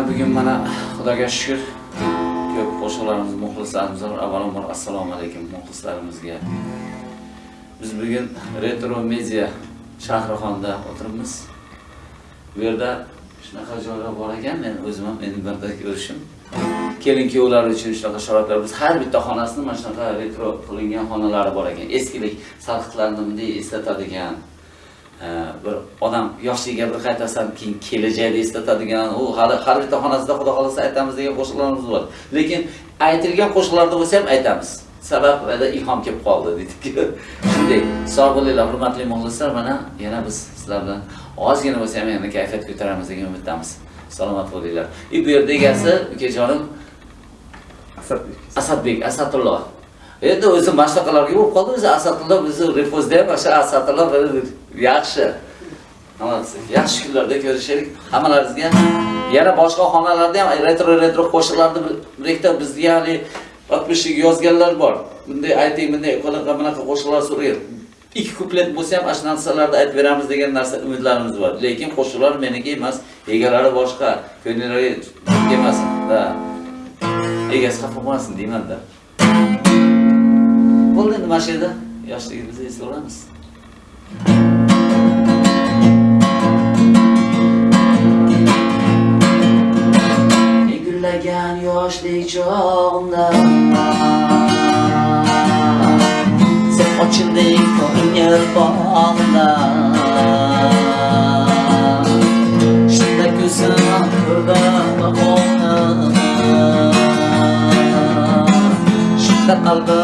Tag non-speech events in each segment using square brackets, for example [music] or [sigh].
mana bugun mana xudoga shukur ko'p qo'shiqlarimiz muxlislarimiz bor avvalambor assalomu alaykum muxlislarimizga. Biz bugun retro media shahrixonda o'tiribmiz. Bu yerda shunaqa joylar bor ekan men o'zim ham endi birda ko'rishim. Kelin kuyovlar uchun shunaqa sharoitlar biz har bitta xonasini mana shunaqa retro qilingan xonalari bor ekan. Eskilik sarqitlarni bunday eslatadigan bir odam yoshligiga bir qaytasan keyin kelajakni eslatadigan u hali har bitta xonasida xudo xolasa aytamiz degan qo'shiqlarimiz bor. Lekin aytilgan qo'shiqlarda bo'lsa ham aytamiz. Sabab ilhom kelib qoldi dedik. [laughs] Shunday sog' bo'linglar hurmatli muxlislar mana yana biz sizlar bilan ozgina bo'lsa ham yana kayfiyat ko'taramiz degan umiddamiz. Salomat bo'linglar. И bu yerda egasi ukajonim asadbek. Asadbek asadulloh. Endi o'zi mana shunaqalarga bo'lib qoldi o'zi asadulloh bizni repozda ham o'sha asadulloh yaxshi. Yaxshi kunlarda ko'rishaylik. Hammalaringizga. Yana boshqa xonalarda ham retro retro qo'shiqlarni bir ikkita bizga hali otmishlik yozganlar bor. Bunday ayting bunday bunaqa bunaqa qo'shiqlar so'ragan ikki kuplet bo'lsa ham ashna narsalarni aytib beramiz degan narsa umidlarimiz bor. Lekin qo'shiqlar meniki emas egalari boshqa ko'ngillari emas. Da. egasi xafa bo'lmasin deymanda bo'ldi endi mana shu yerda? Yoshligimizni eslaveramiz gullagan yoshlik chog'imda sen ochilding ko'ngil bog'imda shunda ko'zim ko'rdim bahorni shunda qalbim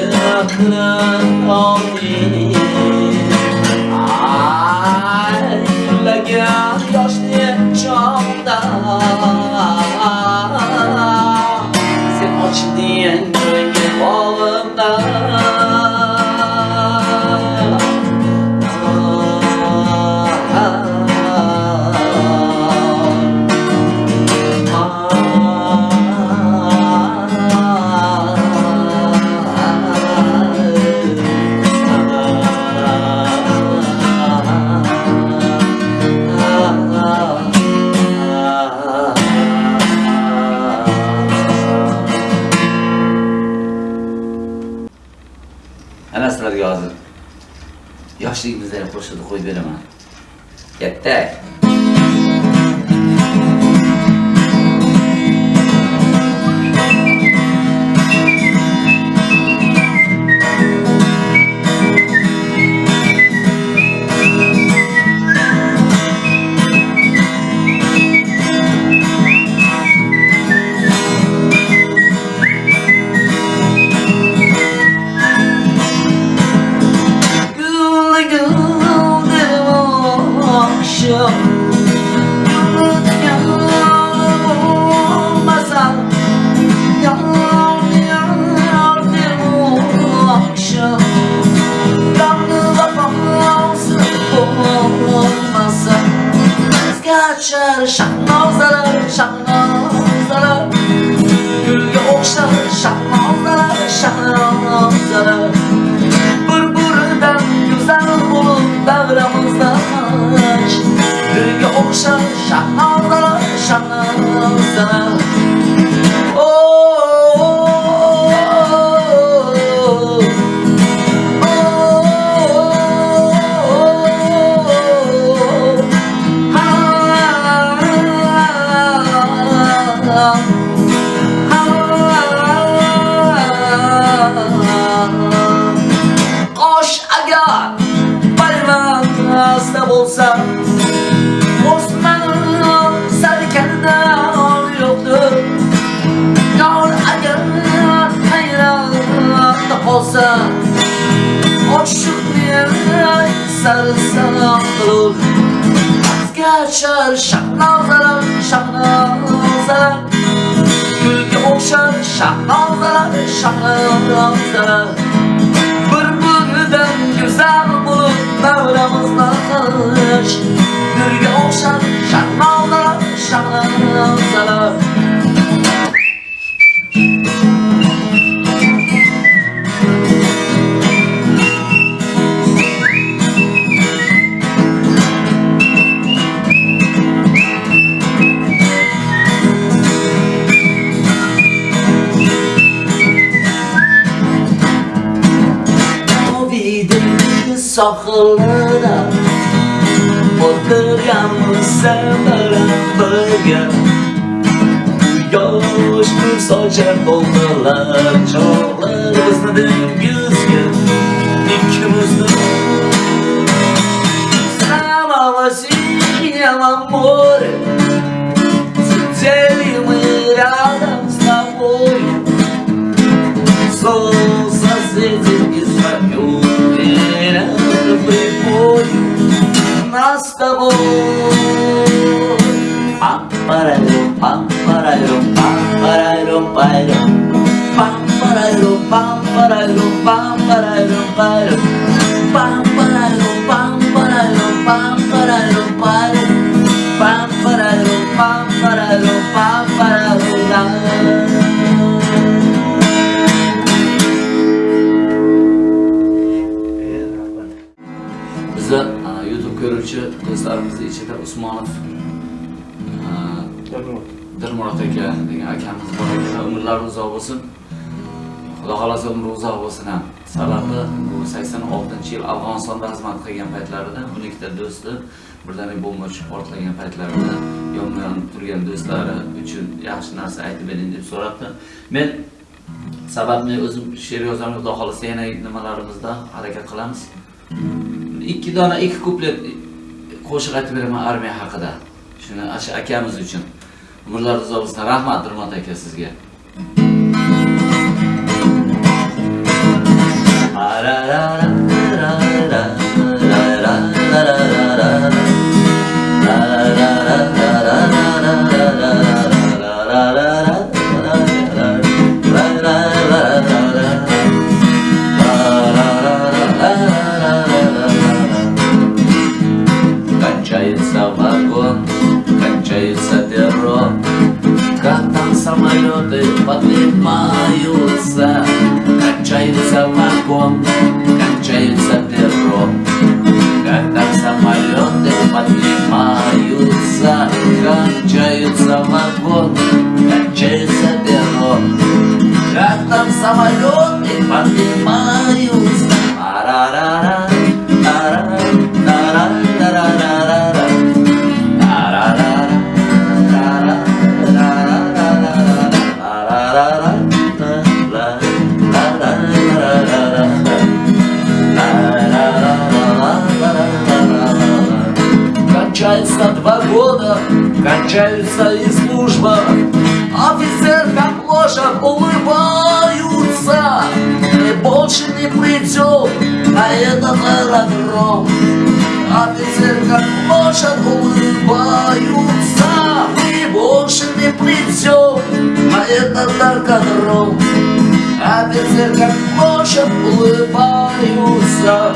love, love, all saklana Oturam semerim birge Yoş bir soçer olmalar Çoğlar özledim yüzge İkimizde sabor Pam parairo, pam parairo, pam parairo, pairo Pam Dirmurod aka degan akamiz bor ekan, umrlari uzoq bo'lsin. Xudo xolasa umri uzoq bo'lsin ham. Sababi bu 86-yil Afg'onistonda xizmat qilgan paytlarida 12 ta do'sti birdaniga bomba tushib portlagan paytlarida yonma-yon turgan do'stlari uchun yaxshi narsa aytib bering deb so'rabdi. Men sababni o'zim she'r yozaman, xudo xolasa yana nimalarimizda harakat qilamiz. ikki dona ikki kuplet qo'shiq aytib beraman armiya haqida shuni asha akamiz uchun umrlar uzoq bo'lsin rahmat dirmot aka sizga. Самолеты поднимаются, Кончается вагон, кончается перрон. Когда самолеты поднимаются, Кончается вагон, кончается перрон. Там самолеты поднимаются, Арарара, кончается два года, кончаются и служба. Офицер как ложам улыбаются, и больше не придет на этот аэродром. Офицеркам ложам улыбаются, И больше не придет на этот аркадром. Офицер как ложам улыбаются.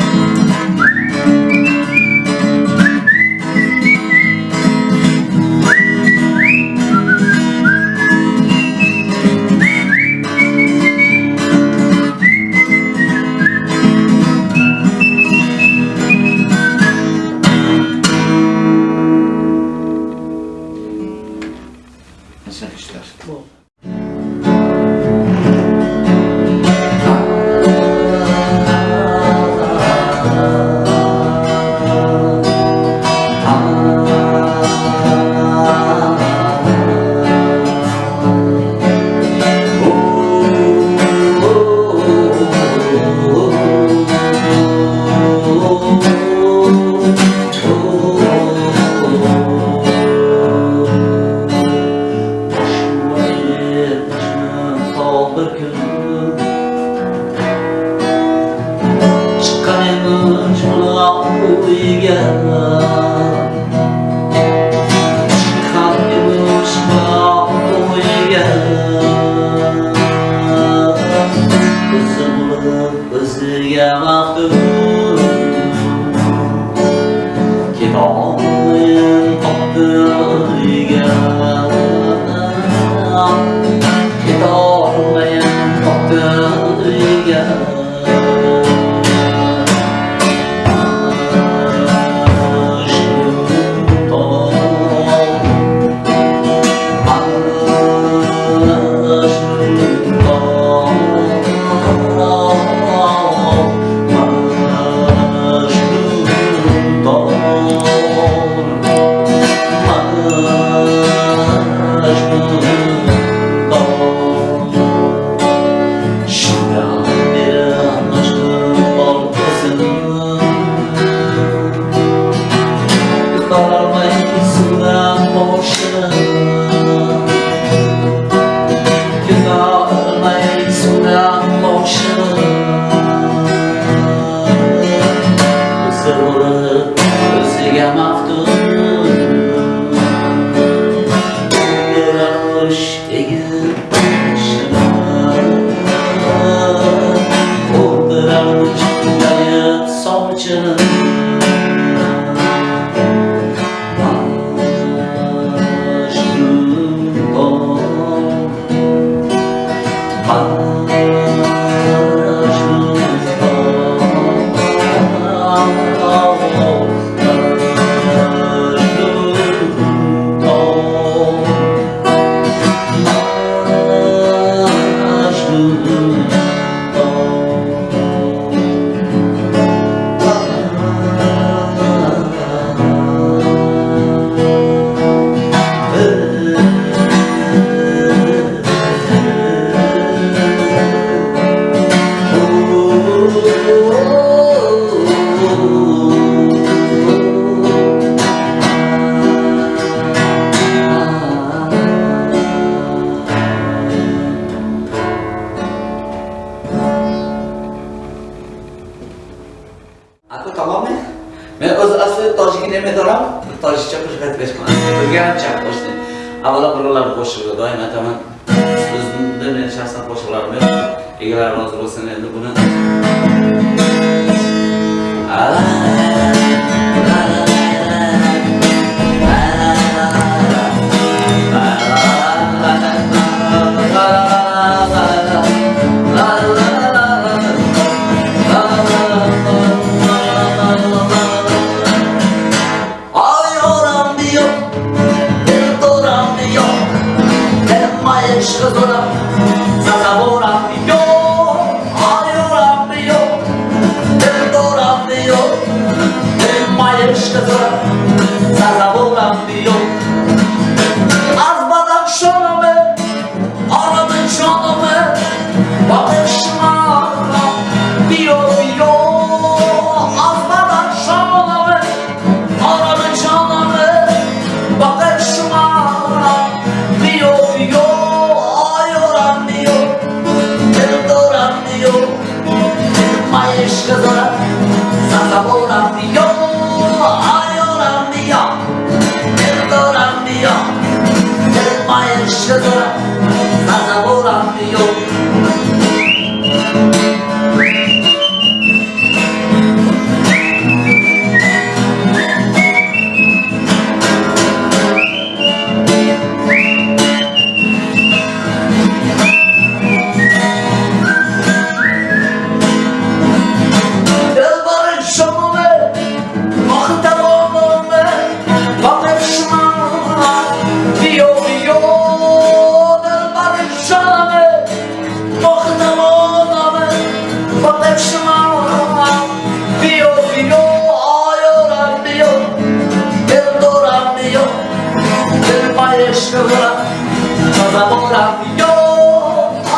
Cosa morambio,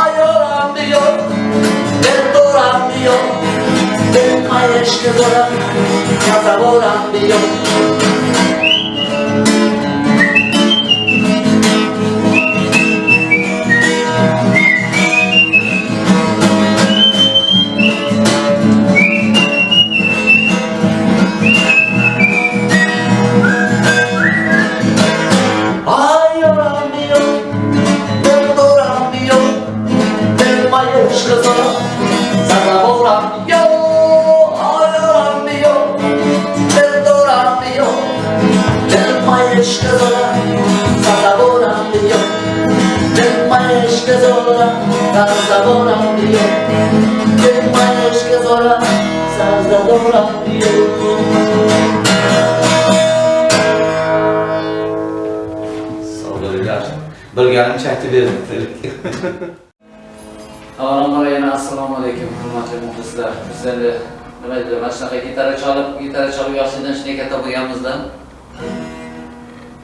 ayorambio, del dorambio, del maestro dorambio, casa morambio. Delma yeşkıvra Kazamoran biyo Sağ bo'linglar. Bilganimcha aytib berdim. Avvalambor yana assalomu alaykum hurmatli muxlislar. Biz endi nima deydi, mana shunaqa gitara chalib, gitara chalib yoshlikdan shunday katta bo'lganmizda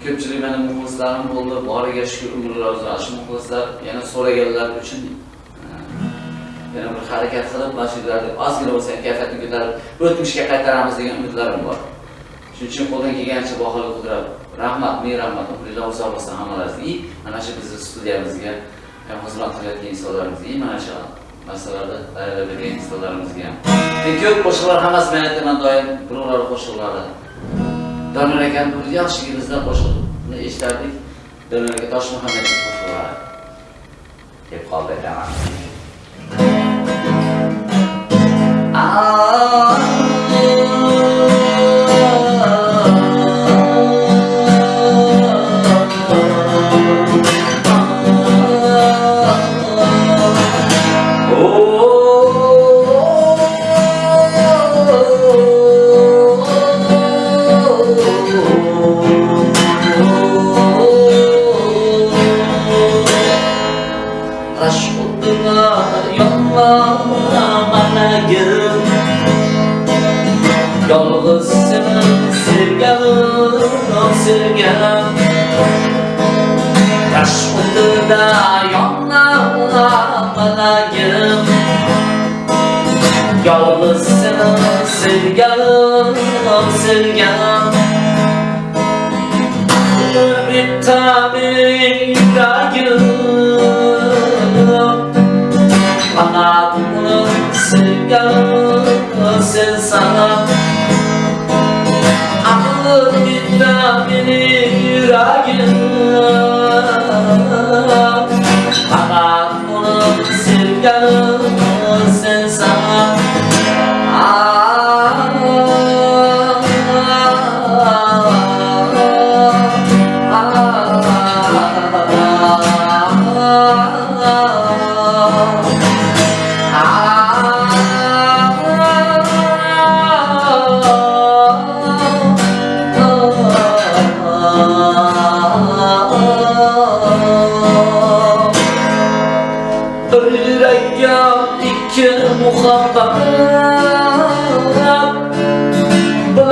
ko'pchilik meni muxlislarim bo'ldi. Boriga shukur umrlar uzun. Shu muxlislar yana so'raganlar uchun e, yana bir harakat qilib, mana shu yerlarda ozgina bo'lsa ham kayfiyatni ko'tarib, o'tmishga qaytaramiz degan umidlarim bor. Shuning uchun qo'ldan kelgancha baholi qudrat. Rahmat, ming rahmat. Umrlar uzoq bo'lsin hammalaringizga. Mana shu bizni studiyamizga ham xizmat qilayotgan insonlarimizga, mana shu masalalarda tayyorlab bergan insonlarimizga ham. Ko'p qo'shiqlar hammasi men aytaman doim birovlar qo'shiqlari. Doniyor akani bir yoshligimizda qo'shiqni eshitardik. Doniyor aka Toshmuhammadning qo'shiqlari. deb qoldi aytaman.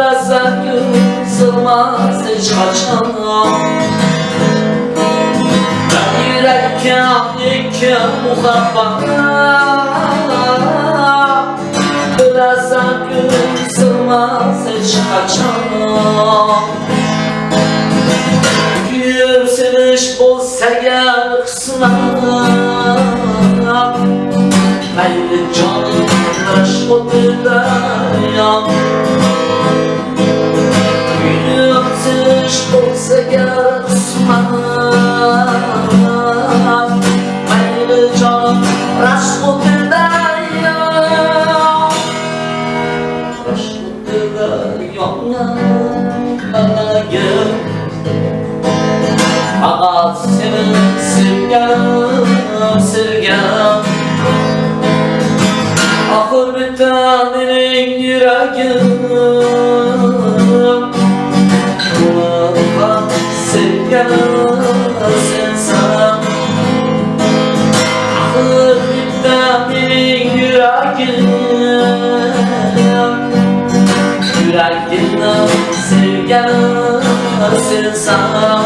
lezzet gün sılmaz hiç kaçan Ben yürekken ikken muhabbana Bu lezzet gün sılmaz hiç kaçan Gülsünüş bu seger sınavına Meyli canım yaşlı bir deryan nhau xin sao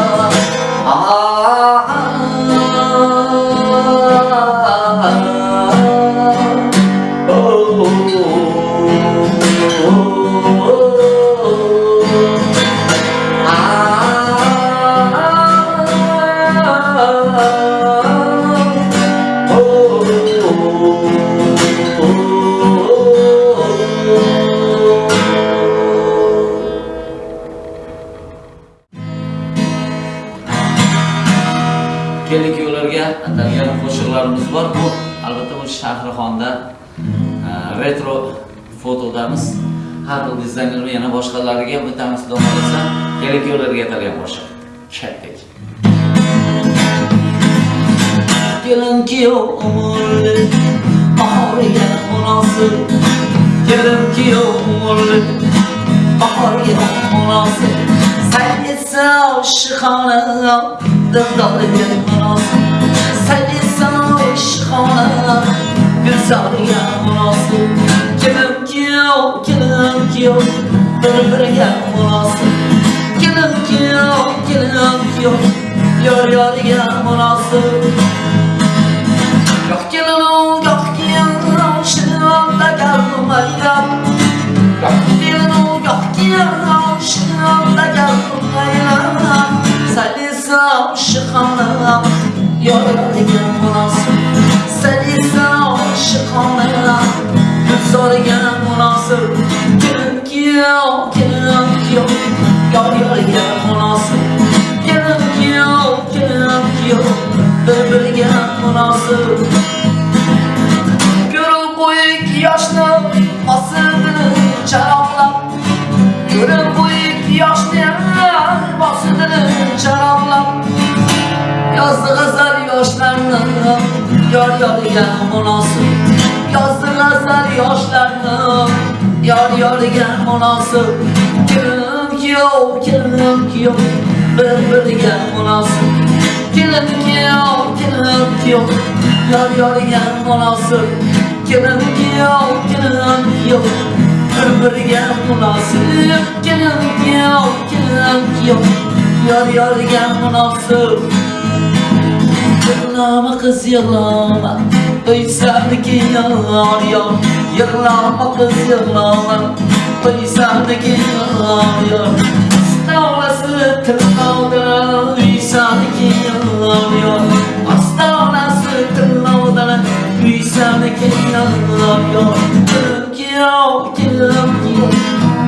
kelin yo'llarga atalgan qo'shiqlarimiz bor. Bu albatta bu shahrixonda e, retro fotodamiz. Har xil dizayner yana boshqalariga bitamiz xudo xohlasa kelin yo'llarga atalgan qo'shiq. Shartdek Kelin kuyov umrli bahoriga munosib Kelin kuyov umrli bahoriga munosib Sayt etsa oshixona دنیای مناس سلی سنوش خانه گلزاریم مناس کلم کیو کلم کیو بر برگم مناس کلم کیو کلم کیو یار یاریم مناس گاه کلم گاه کیم روشن لگم میدم گاه کلم گاه کیم روشن لگم میدم سلی za şıkanlara Yoruldu gönülas Seni za şıkanlara Zorgen gönülasır Gelin ki yok, gelin ki yok Yar yar gönülasır Gelin ki yok, gelin ki yok Böbür gönülasır Görül koyu iki yaşlı Asırını çaraplar. yüzün çarapla Yazdı gazel yaşlarını. Yar yar gel monası Yazdı gazel yaşlarını. Yar yar gel monası Kim ki yok, kim ki yok Bir bir gel monası Kim ki yok, kim ki yok Yar yar gel monası Kim ki yok, kim ki yok Bir bir gel monası Kim ki yok, kim ki yok Yar yar gel münafsın Yırlama kız yırlama. Duysandaki yar yar. Yırlama kız yırlama. Duysandaki yar yar. Astavlası tırnavda Duysandaki yar yar. Astavlası tırnavda Duysandaki yar yar. Kırım ki yav, kırım ki yav.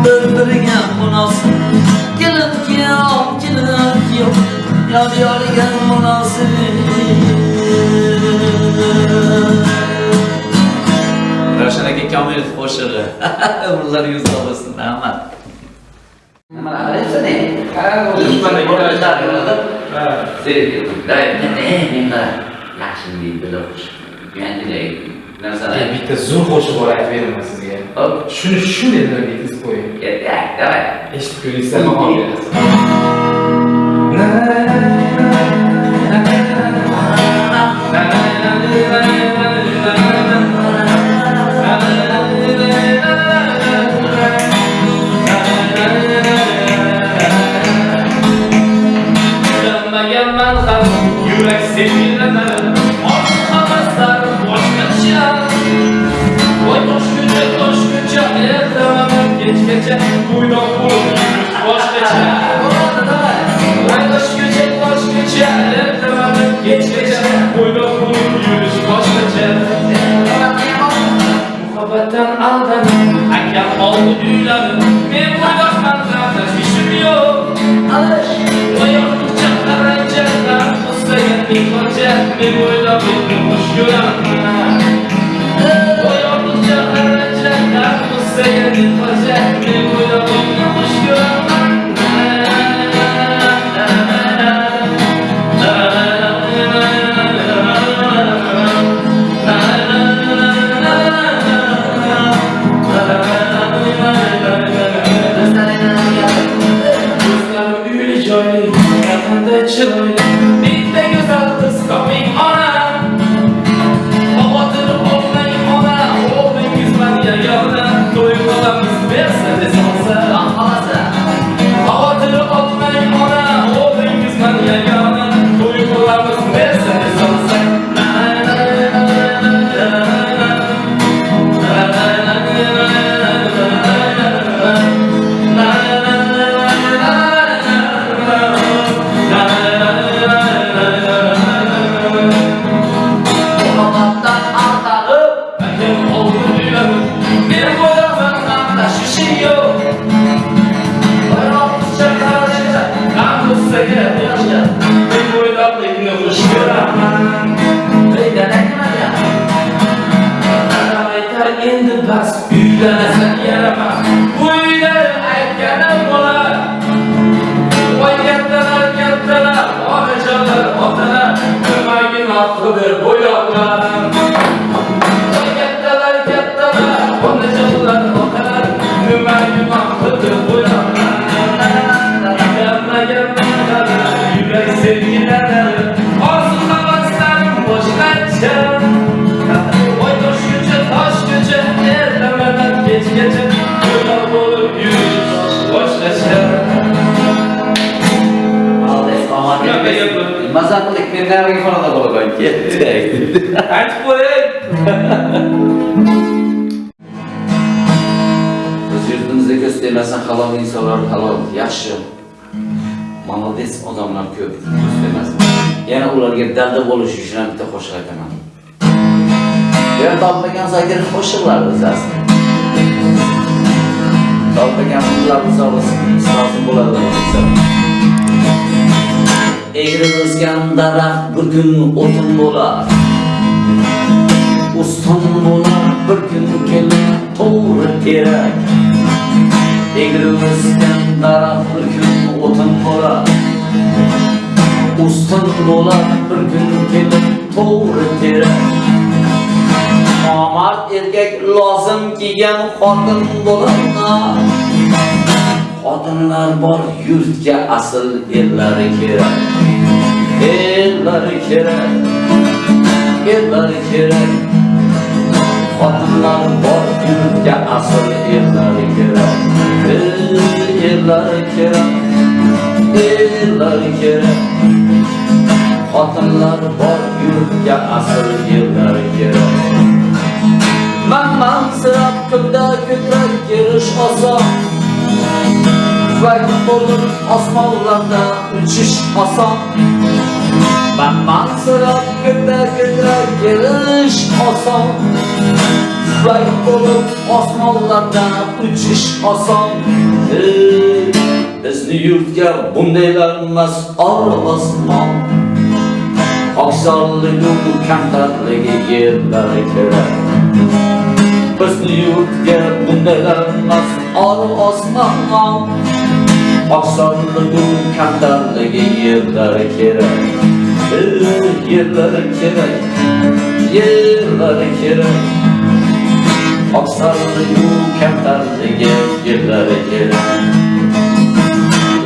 Börbürgen bu nasıl? Kırım ki yav kuyov Yor yoriga munosib ravshan aka komilov qo'shig'i umrlar yuz bo'lsin rahmat nimalar qilyapsan yaxshilik bilib narsalar bitta zo'r qo'shiq bor aytib beraman sizga hop. Shuni shunday deb qo'ying давай eshitib ko'ringizlar You like singing the night. Kechgacha Bo'ydoq bo'lib yurish boshqacha Muhabbatdan oldu uylari Men o'ylashman tashvishim yo'q Oyoqcha qaranjalar O'sagan mehmoncha Men o'ylab o'tdim xush ko'raman Oyoqcha qaranjalar O'sagan mehmoncha Aytib qo'ying Biz yurtimizda ko'z tegmasin halol insonlar halol, yaxshi. Молодец odamlar ko'p ko'z tegmasin. Yana ularga dalda bo'lish uchun ham bitta qo'shiq aytaman. Yana topmagan zakir qo'shiqlar o'zasi. Topmagan ular sog'lisi bo'ladi deb Egri o'sgan daraxt bir kun o'tin bo'lar. Uston bo'lib bir kun kelib to'g'ri kerak. Egri o'sgan daraxt bir kun o'tin bo'lar. Uston bo'lar bir kun kelib to'g'ri kerak. Nomard erkak lozim kiygan xotin bo'lar. Xotinlar bor yurtga asl erlari kerak. Erlari kerak. Erlari kerak. Xotinlar bor yurtga asl erlari kerak. Ey, kerak. Erlari kerak. Xotinlar bor yurtga asl erlari kerak. Mamam mansirab kunda ko'krak kirish oson. Vaqt bo'lib osmonlarda uchish oson. Va mansirab kunda kelish oson. Fly bo'lib osmonlarda uchish oson. Ey, Bizni yurtga bundaylar emas or osmon. Oqsorligu kamtarligi yerlari kerak. Bizni yurtga bundaylar emas or osmon. Oqsorligu kamtarligi yerlari kerak. Yerlari kerak. Yerlari kerak. Oqsorligu kamtarligi yerlari kerak.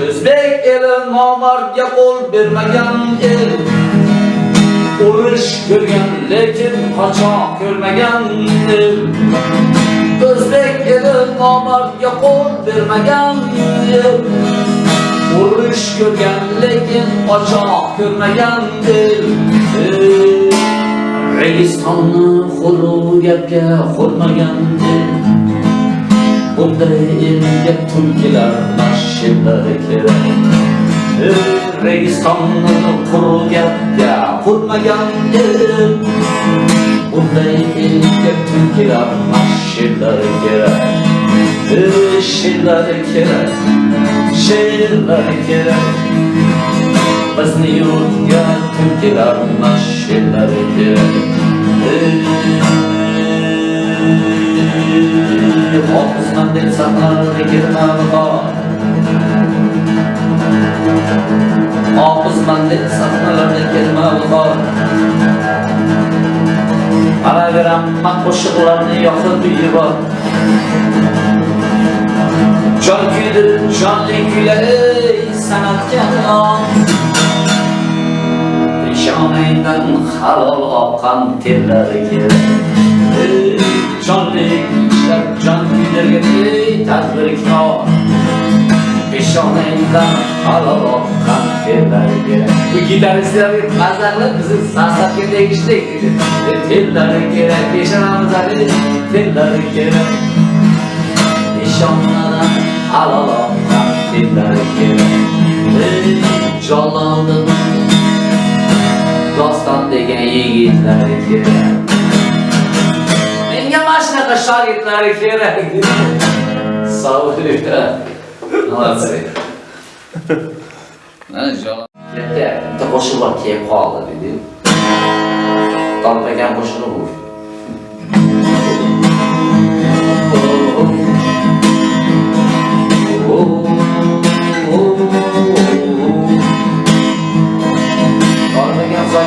O'zbek eli nomardga qo'l bermagan el urush ko'rgan lekin qochoq ko'rmagan el O'zbek eli nomardga qo'l bermagan el ko'rish ko'rgan lekin ochoq ko'rmagandir ee, registonni xo'rov gapga xo'rmagandir bunday elga tulkilar mashinalar kerak ee, Regisonni qurul gapga qurmagandim Bunday elga tulkilar mashinalar kerak she'rlar kerak she'rlar kerak. Bizni yurtga kim kelarmas she'rlari kerak hofizman deb sahnalarga kirma bahor hofizman deb sahnalarga kirma bahor Anagram qo'shiqlarni yoqib yubor. Jon kuydirib jonli kuylar ey san'atkor Peshonangdan halol oqqan terlari kerak Ey jonli ishlab jon kuydirgan ey tadbirkor Peshonangdan halol oqqan terlari Bu gitaristlarga mazarlar bizni sasabga tegishlik Terlari kerak peshonamizga terlari kerak Peshonlardan halol oqqan terlari doston degan yigitlari kerak Menga mana shunaqa shogirdlari kerak Savr Молодцы. Bitta bitta qo'shiqlar kelib qoldi dedi. Tolpagan qo'shig'i bu. İchida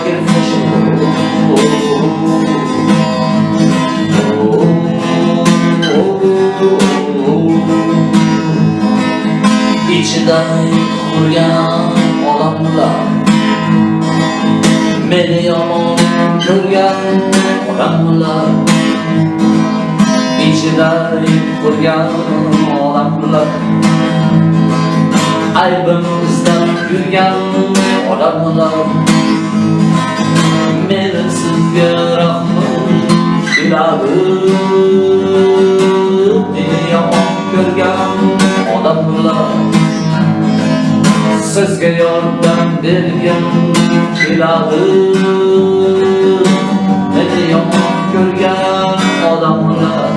qurgan odamlar meni yomon ko'rgan odamlar ichida qurgan odamlar aybim izlab yurgan odamlar sizga rahmim keladi meni yomon ko'rgan odamlar sizga yordam bergim keladi meni yomon ko'rgan odamlar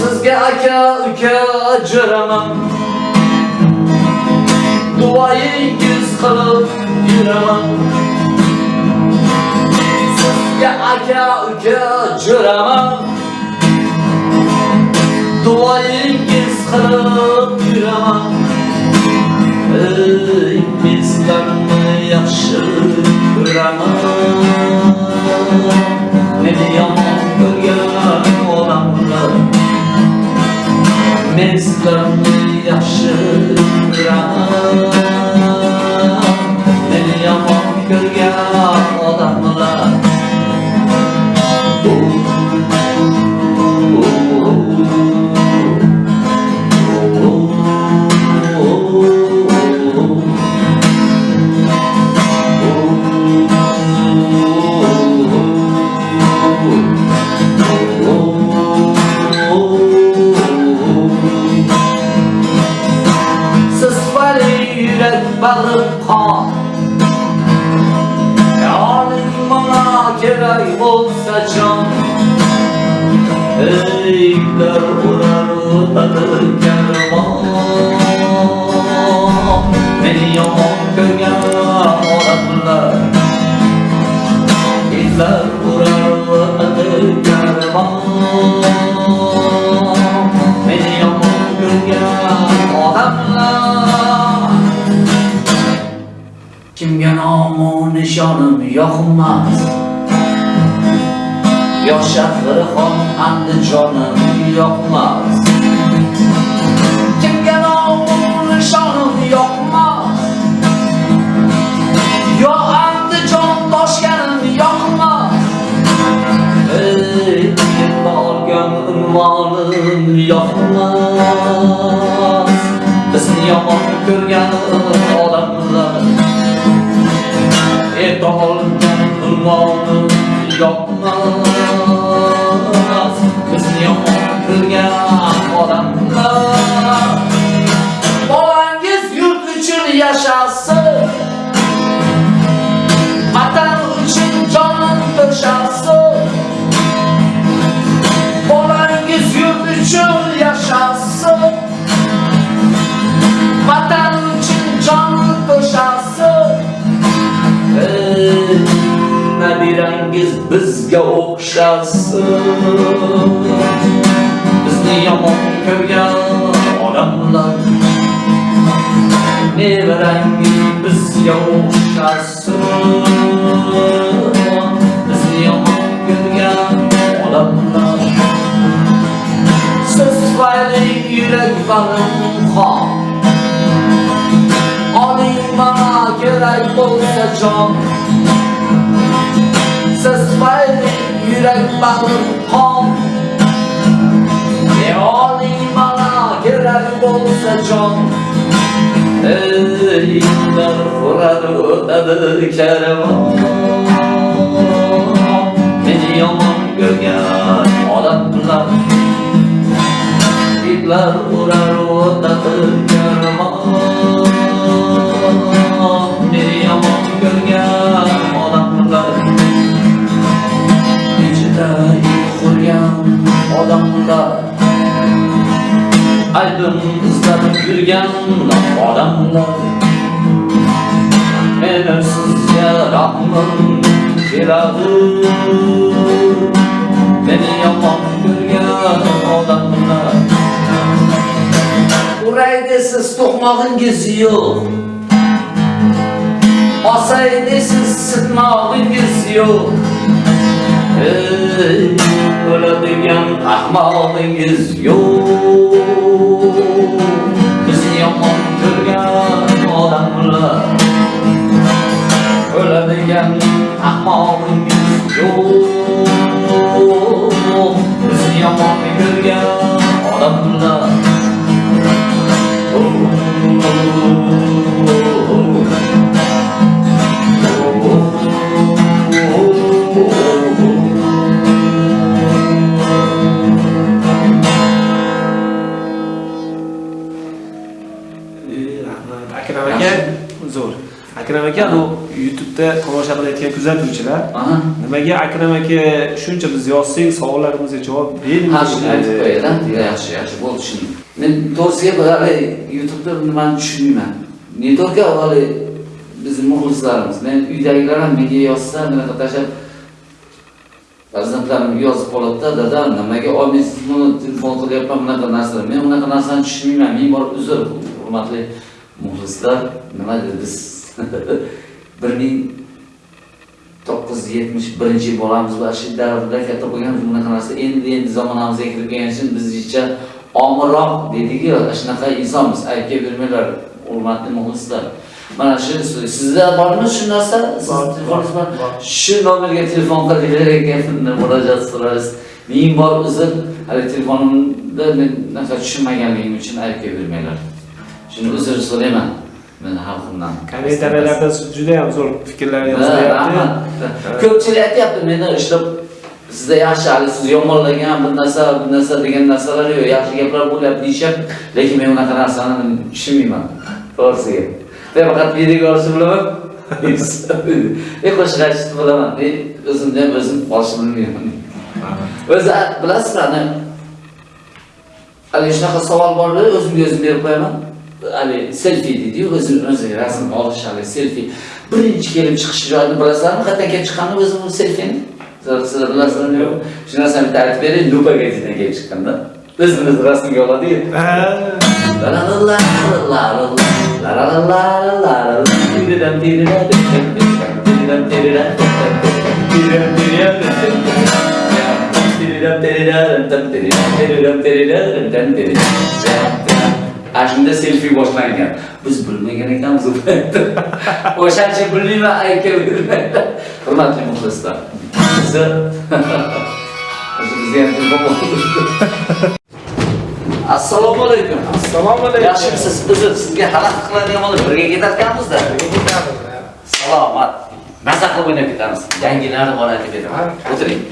sizga aka uka ajraman duoyingiz qilib yuraman یا اگه که جرمم Duayengiz kılıp yüremem Ey bizden yaxşı göremem Meni yaman görgen olanlar Bizden yaxşı göremem Meni yaman görgen Güller uğrar tanırken ah, Beni yomon görgen oranlar Güller uğrar tanırken ah, Beni yomon görgen oranlar Kimge namı nişanım yoxmaz Yo Shahrixon Andijonim yoqmas. Kimga nomu nishonim yoqmas. Yo Andijon toshganim yoqmas. Ey, kimga olgan unvonim yoqmas. Bizni yomon ko'rgan odamlar. E'tol unvonim yoqmas. odamlar bolangiz yurt uchun yashasin. Vatan uchun jon to'shasin. Bolangiz yurt uchun yashasin. Vatan uchun jon to'shasin. Nabirangiz bizga o'xshasin. Yomon ko'rgan odamlar nevarangiz bizga o'xshasin bizni yomon ko'rgan odamlar siz tufayli yurak bag'rim qon oling mana kerak bo'lsa jon siz tufayli yurak bag'rim qon bolsa can. Elinden vurar ödedir kervan Beni yaman görgen adamlar. Dipler uğrar yandan adamlar. Memesiz yaratmam ciladı Beni yapan gülgen adamlar Burayda siz tokmağın gezi yok. Asayda siz sıtmağın gezi yok. Ey, öyle dünya ahmalınız yok. Yomon ko'rgan odamlar. O'ladigan ahmog'ingiz yo'q. Bizni yomon ko'rgan odamlar. Youtubeda tomosha qilayotgan kuzatuvchilar nimaga akram aka shuncha biz yozsak savollarimizga javob Ha, shuni aytib bermaydi qo'yadi. Yaxshi, yaxshi, bo'ldi tushundim. Men to'g'risiga hali YouTube'da nimani tushunmayman. Ne to'g'ri hali bizni muxlislarimiz. Men uydagilar ham menga yozsa, bunaqa tashlab farzandlarim yozib qoladi-da, dada, nimaga olmaysiz buni telefon qilyapman bunaqa narsalar. Men unaqa narsani tushunmayman. Ming bor uzr, hurmatli muxlislar. Nima [laughs] dedingiz? 1000 971 yil bolamiz va shu davrda katta bo'lganmiz. Bunaqa narsa endi endi zamonamizga kirib kelgani uchun bizcha omilroq deydiku shunaqa insonmiz. Aytga bermanglar hurmatli muxlislar. Mana shu sizda bormi shu narsa? Telefoningiz bor, shu nomerga telefon qilinglar ekan murojaat qilasiz. Ming bor uzr hali telefonimda men naqa tushunmaganligim uchun aybga bermanglar. Shuni uzr so'rayman meni xalqimdan kommentariyalarda juda ham zo'r fikrlar rahmat. Ko'pchilik aytyapti meni ishlab sizda yaxshi hali siz yomonlagan bir narsa bir narsa degan narsalar yo'q yaxshi gaplar bo'lyapti deyishyapti lekin men unaqa narsani tushunmayman to'g'risiga men faqat video olishni bilaman e qo'shiq aytishni bilaman o'zimni ham o'zim olishni bilmayman o'zi bilasizmi hali shunaqa savol borda o'zimga o'zim berib qo'yaman әне селфи дейді өзін өзі рәсім әне, селфи бірінші келіп шығыш жайын біласыздар ма қайдан келіп шыққаны өзінің селфинің сіздер біласыздар ма шын айтсам bitta aytib beray lupa kelib chiqqan rasmga ana shunda selfi boshlangan biz bilmagan ekanmiz u paytda [laughs] o'shancha bilmayman aytgan hurmatli muxlislar. Bizni o'zimizni ham bo'ldi. assalomu alaykum. Assalomu alaykum. Yaxshimisiz? Uzr sizga xalaq qiladigan bo'lib birga ketarkanmiz-da. salomat. Mazza qilib o'ynab ketamiz. Yangilari bor aytib beraman o'tiring.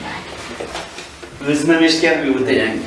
O'zim ham eshitganim yangi.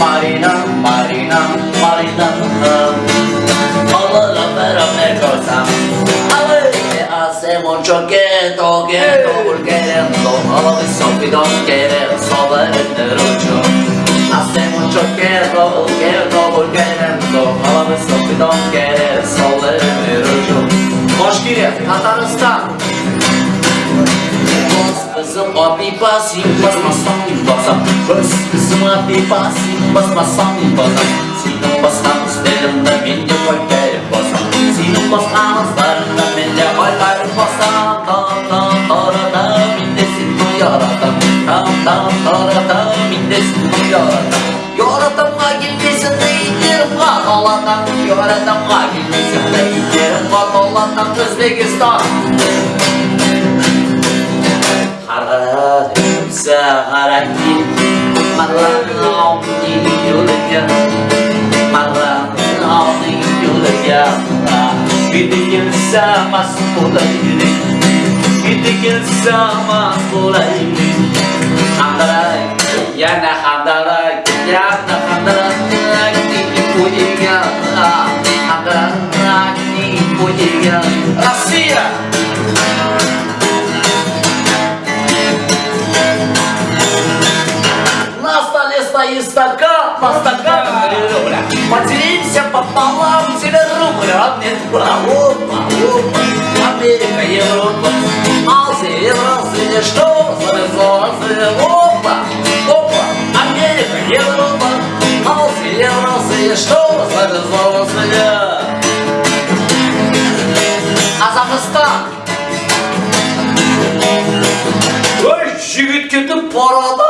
Marina, Marina, Marina. Alla la vera me cosa Avete a se moncio ghetto, ghetto col gerendo Alla mi soffido chiede sopra il roggio A se moncio ghetto, ghetto col gerendo Alla mi soffido chiede sopra il roggio Hoş gire, Tataristan Kız kızıma bir basayım basmasam bir basam Kız kızıma bir basayım баспасам базар сенің басқан үстеліңді мен де қойып басам сенің басқан ыздарыңды мен де қайтарып басам тарата мен де сені ұяратам тарата мен де сені ұяратам ұяратамға келмесін ұяратамға келмесін өзбекстан malam yulya malam yulya Gidikin sama mulai Gidikin sama mulai Hamdaray yana hamdaray yana hamdaray Ni pujiga hamdaray ni pujiga Россия На стакан, на стакан рубля. Поделимся пополам, тебе рубль, а мне два. Опа, опа, Америка, Европа. Азия, Евразия, что за Азия? Опа, опа, Америка, Европа. Азия, Евразия, что за Азия? Казахстан. Ой, жігіт кетіп барады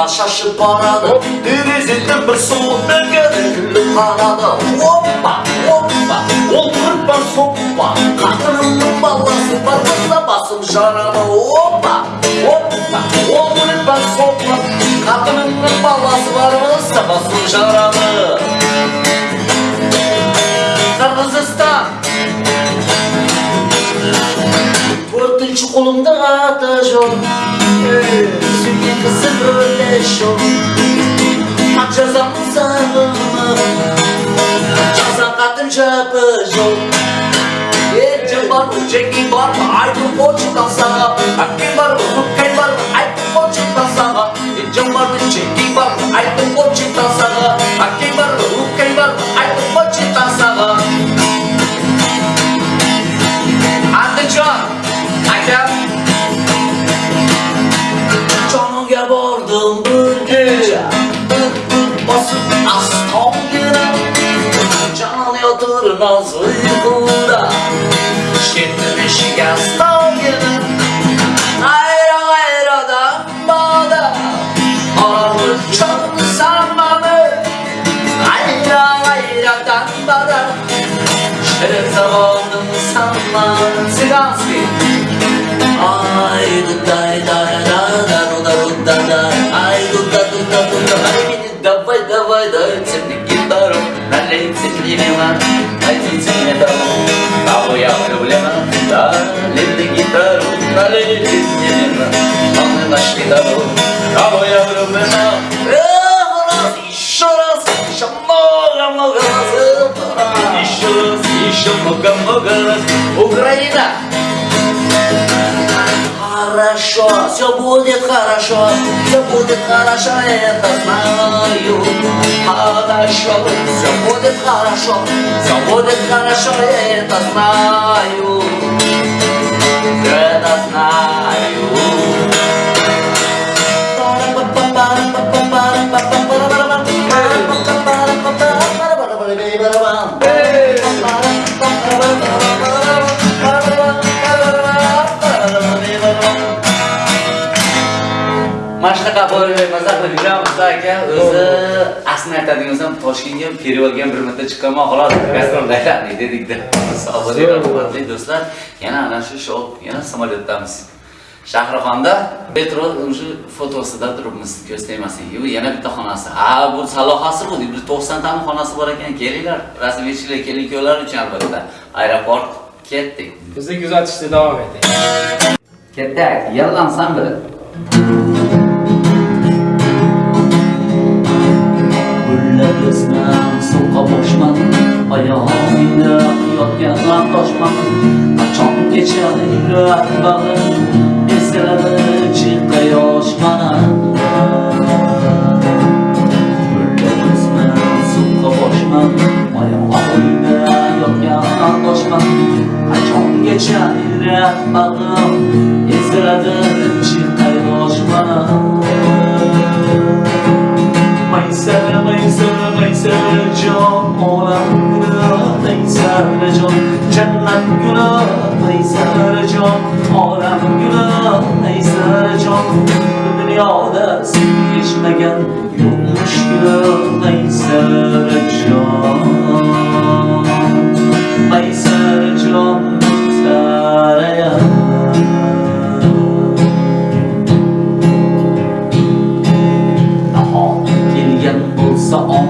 қызлар шашып барады терезеден бір сұлу күліп қарады оппа оппа ол бір соппа қатынымның баласы бар болса басым жарады оппа оппа ол бір соппа қатынымның баласы бар болса басым жарады қырғызстан төртінші қолымда ата жол сүйген қызым бөле жол хат жазамын сағынып жаза қатын жапы жол ертең бар ма жеңгең бар ма айтып почтадан саған әкең бар ма көкең бар ма айтып почтадан саған ертең бар ма жеңгең бар ма айтып почтадан саған давай давай дай мне гитару Налей мне вина Найдите мне того Кого я влюблена Налей мне гитару Налей мне вина. А мы нашли того Кого я влюблена. Раз, еще раз Еще много-много раз. Еще раз, еще много-много раз. Украина Хорошо, все будет хорошо, все будет хорошо, это знаю. Хорошо, все будет хорошо, все будет хорошо, это знаю. Это знаю. Shunaqa bo'lib maza qilib yuramiz aka o'zi aslini aytadigan bo'lsam toshkentga ham переводga ham bir marta chiqqanman xolos gastrolda aytaylik dedikda hurmatli do'stlar yana ana shu shou yana samolyotdamiz Shahrixonda metro o'sha fotosida turibmiz ko'z tegmasligi. Bu yana bitta xonasi. Ha, bu salohasi bu. Bir 90 tani xonasi bor ekan. Kelinglar, rasmiychilar kelin-kuyovlar uchun albatta. Aeroport ketdik. Bizni kuzatishda davom eting. Ketdik, yallansan biri. kavuşman Ayağımda yotken kardeşman Kaçan geçer yürek bağın Eskileri çıktı yaşmana Birleşmezmen su kavuşman Ayağımda yotken kardeşman Kaçan geçer yürek bağın Eskileri çıktı yaşmana میسر میسر میسر جان عالم گناه میسر جان جنت گناه میسر جان عالم گناه میسر جان دنیادا سیleşmegen yokmuş günah میسر جان میسر جان میسر song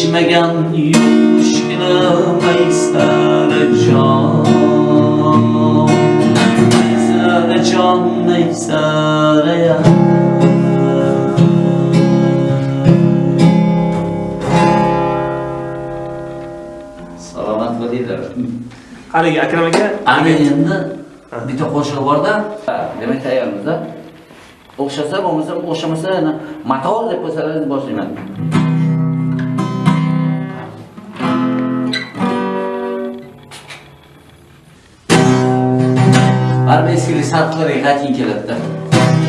seni yechmagan Yumushgina maysara jon. Maysara jon, maysara ya Salomat bo'linglar. Haligi Akram aka, Ana endi bitta qo'shiq borda, demak tayyormizda. O'xshasa bo'lmasa, o'xshamasa motor deb qo'ysangiz boshlayman. Barcha eskilik sarflarga qayting.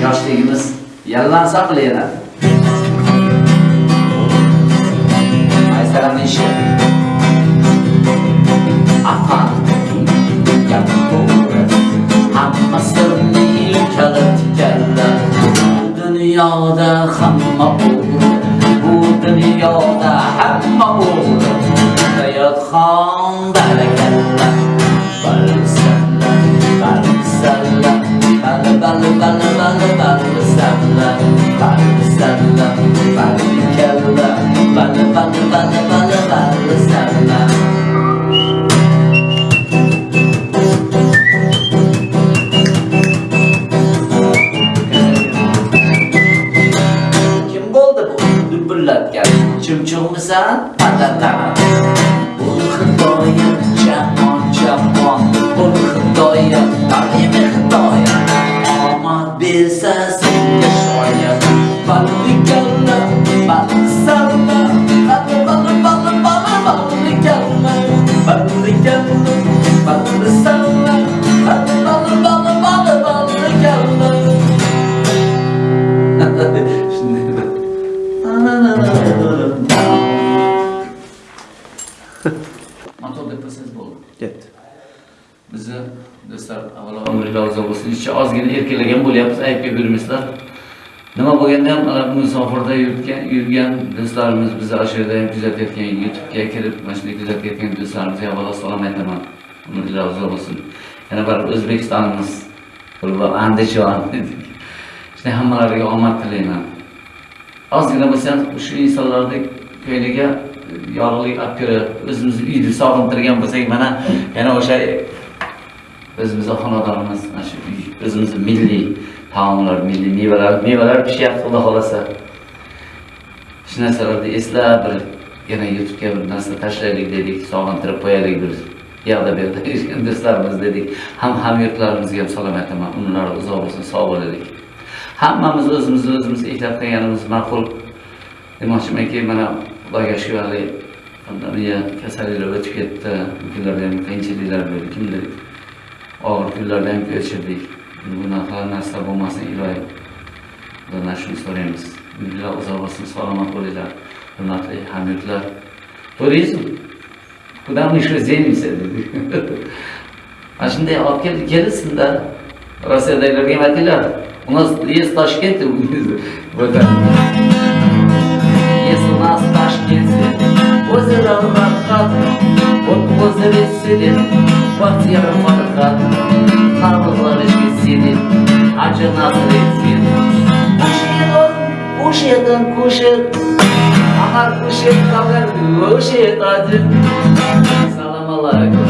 Yoshligimiz yallansa qilib yana. Aysaramni ishi. Dunyoda hamma o'g'ri. Bu dunyoda hamma o'g'ri. Hayotxon barakalla. Balsalla, balı balı balı balı salla Balı salla balı kella Balı balı balı balı balı salla Kim bo'ldi bu? Dumbullatgan chumchug'misan? Yurgan yurgan do'stlarimiz bizni o'sha yerda ham kuzatayotgan YouTube'ga kirib mana shunday kuzatayotgan do'stlarimizga avvalo salom aytaman. Umrlar uzoq bo'lsin. Yana bir O'zbekistonimiz va Andijon. Shunday hammalariga omad tilayman. ozgina bo'lsa shu insonlarning ko'ngliga yorug'lik olib kirib o'zimizni uyni sog'intirgan bo'lsak mana yana o'sha o'zimizni xonadonimiz mana shu uy o'zimizni milliy taomlar milliy mevalar mevalar pishyapti xudo xohlasa shu narsalarni eslab bir yana youtube'ga bir narsa tashlaylik dedik sog'intirib qo'yaylik bir yoqda bu yoqda [laughs] do'stlarimiz dedik ham hamyurtlarimizga ham salom aytaman umrlari uzoq bo'lsin sog' bo'lalik. hammamiz o'zimizni o'zimiz ehtiyot qilganimiz ma'qul. Demoqchimanki mana xudoga shukur pandemiya kasalliklar o'tib ketdi bu kunlarda ham qiyinchiliklar bo'ldi. Kimdir og'ir kunlarda ham kechirdik bunaqa narsa bo'lmasin iloyim xudodan shuni so'raymiz. Alhamdulillah uzoq salomat bo'linglar hurmatli hamyurtlar turizm. Куда мы еще денемся mana shunday olib rossiyadagilarga ham aytinglar у нас есть ташкент есть у нас ташкент озеро рахат вот озеро квартира мархат на а кушает он кушает ага кушает калар кушает один салам алейкум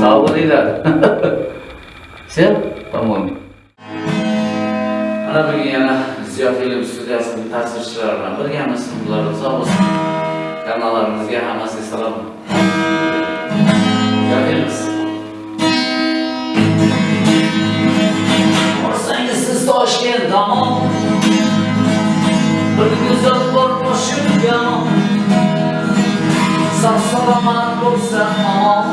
sağ bo'linglar [laughs] Все, по-моему. Ana bugun yana Ziyo film studiyasining ta'sirchilari bilan birgamiz. Ular uzoq bo'lsin. Kanallarimizga hammasiga salom. Ziyo. başlayan zaman. Bir güzel korkmuşum yaman Sarsalamak olsa aman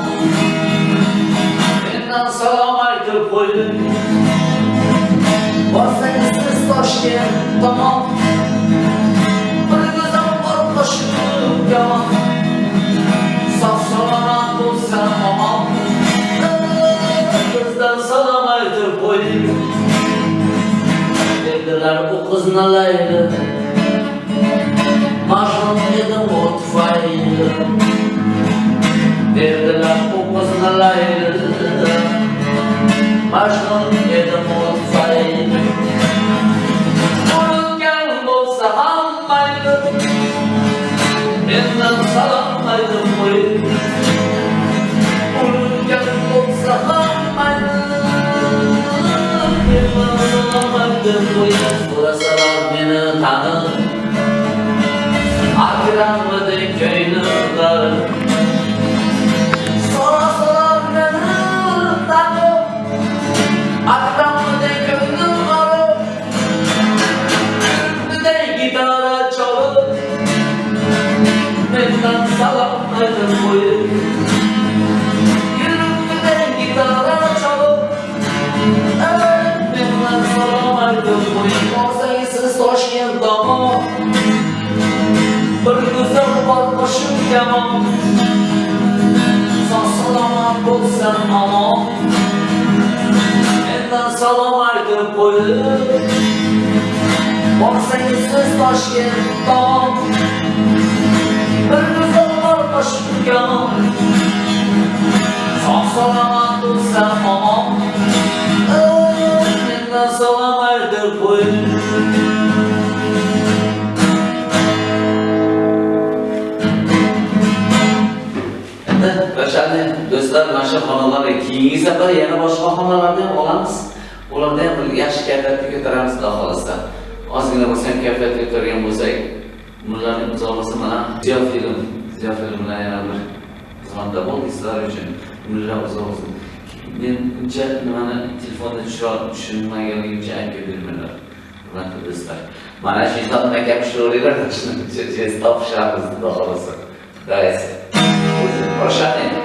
Benden salamaydı koydum Bazen üstüz başlayan tamam Bir güzel korkmuşum yaman ko'rlar u qiznalaydi majnun edim u tufayli derdilar u qiznalaydi majnun So'rasalar meni tanib. Akramidi ko'nglimlar kıyamam Sasalama bulsam ama. Enden salamardım boyu Baksanızsız baş yerimden Bir güzel var başım yanım Sasalama bulsam ama. Enden salamardım boyu aytib do'stlar mana shu xonalarga keyingi safar yana boshqa xonalarni ham olamiz. Ularda ham bir yaxshi kayfiyatga ko'taramiz xudo xohlasa Ozgina bo'lsa ham kayfiyatga ko'targan bo'lsak, ularning imzolasi mana Ziyo film, Ziyo film bilan yana bir xizmatda bo'ldik sizlar uchun. Ular uzoq bo'lsin. Men uncha nimani telefonda tushira tushunmaganligimcha aytib bermanglar. hurmatli do'stlar mana shu shayton [laughs] aka topishamiz xudo xohlasa давайте прошание Hayırlısın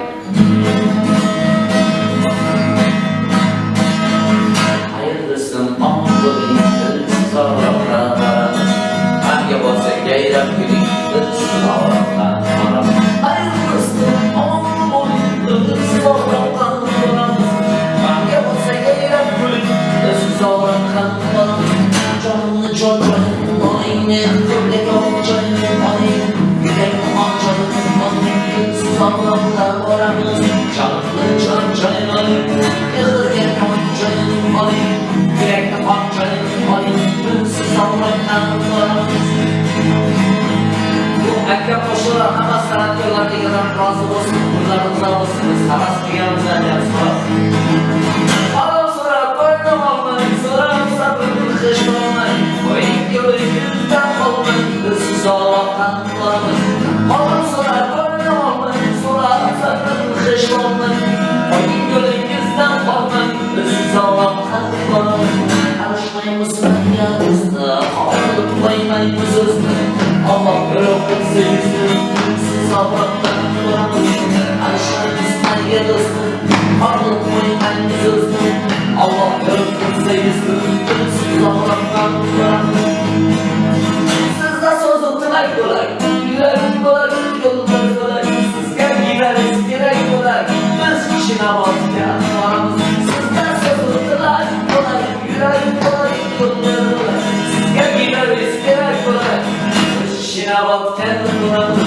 aka qo'shiqlar hamma san'atkorlarga yaram rozi bo'lsin, kunlarimiz bo'lsin, biz havas qilganimizdan yaxshi Olam kanatlarını Havan sorar böyle olmayı sorar Sarılın keş olmayı Oyun gören gözden korkmayı Özsüz Allah kanatlarını Karışmayımız dünyamızda Havanı tutmaymayımız özünü Allah bırak bizi yüzünü Siz Allah'tan kulağımız Karışmayımız nereye dostum Havanı tutmaymayımız özünü Allah bırak bizi yüzünü Siz Allah'tan kulağımız başına batacağım Sızlar sızıltılar kolay Yüreğim kolay kullanırlar Sizge gider ister kolay. Başına batacağım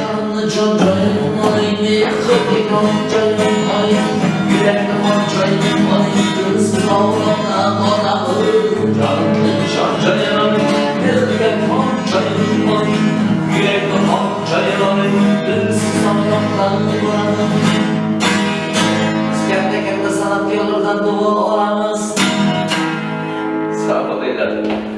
Canlı can canım aynı Yıkıldım am canım aynı Yüreğim am canım aynı Kız ona bana Canlı can canım Yüreğim am canım aynı Yüreğim am canım aynı Kız ona yollardan duo olamiz savob edi